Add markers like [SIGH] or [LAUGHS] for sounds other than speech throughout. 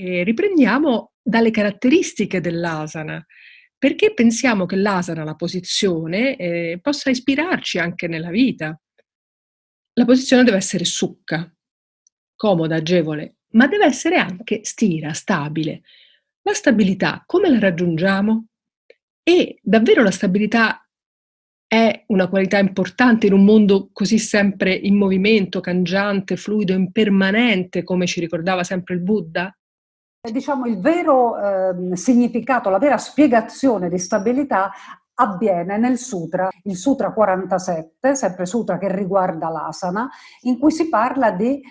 E riprendiamo dalle caratteristiche dell'asana. Perché pensiamo che l'asana, la posizione, ehm, possa ispirarci anche nella vita? La posizione deve essere succa, comoda, agevole, ma deve essere anche stira, stabile. La stabilità come la raggiungiamo? E davvero la stabilità è una qualità importante in un mondo così sempre in movimento, cangiante, fluido, impermanente, come ci ricordava sempre il Buddha? Diciamo il vero ehm, significato, la vera spiegazione di stabilità avviene nel sutra, il sutra 47, sempre sutra che riguarda l'asana, in cui si parla di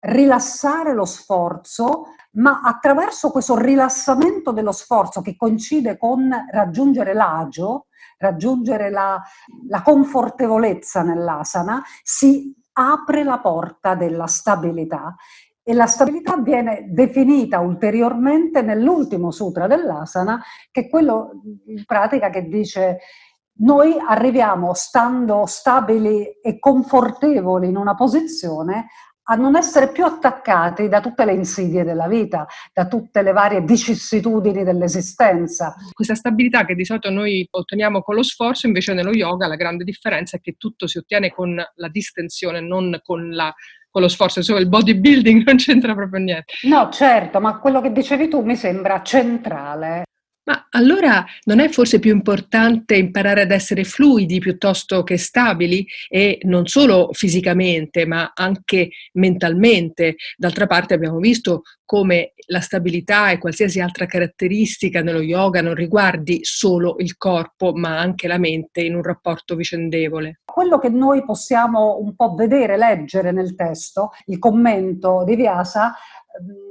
rilassare lo sforzo, ma attraverso questo rilassamento dello sforzo che coincide con raggiungere l'agio, raggiungere la, la confortevolezza nell'asana, si apre la porta della stabilità e la stabilità viene definita ulteriormente nell'ultimo sutra dell'asana, che è quello in pratica che dice noi arriviamo stando stabili e confortevoli in una posizione a non essere più attaccati da tutte le insidie della vita, da tutte le varie vicissitudini dell'esistenza. Questa stabilità che di solito noi otteniamo con lo sforzo, invece nello yoga la grande differenza è che tutto si ottiene con la distensione, non con la con lo sforzo, insomma il bodybuilding [LAUGHS] non c'entra proprio niente. No, certo, ma quello che dicevi tu mi sembra centrale. Ma allora non è forse più importante imparare ad essere fluidi piuttosto che stabili e non solo fisicamente ma anche mentalmente? D'altra parte abbiamo visto come la stabilità e qualsiasi altra caratteristica nello yoga non riguardi solo il corpo ma anche la mente in un rapporto vicendevole. Quello che noi possiamo un po' vedere, leggere nel testo, il commento di Vyasa,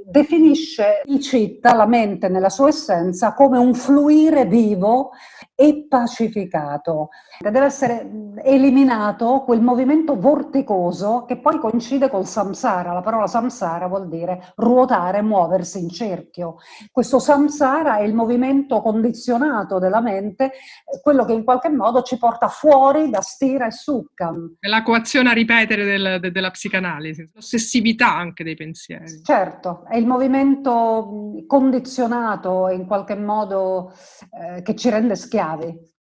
definisce il citta, la mente nella sua essenza, come un fluire vivo e pacificato. Deve essere eliminato quel movimento vorticoso che poi coincide col samsara. La parola samsara vuol dire ruotare, muoversi in cerchio. Questo samsara è il movimento condizionato della mente, quello che in qualche modo ci porta fuori da stira e succa. È la coazione a ripetere del, de, della psicanalisi, l'ossessività anche dei pensieri. Certo, è il movimento condizionato in qualche modo eh, che ci rende schiavi.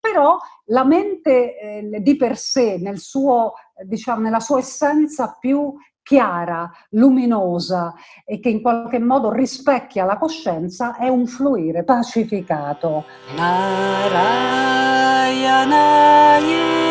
Però la mente eh, di per sé, nel suo, diciamo, nella sua essenza più chiara, luminosa e che in qualche modo rispecchia la coscienza, è un fluire pacificato. Narayanayeti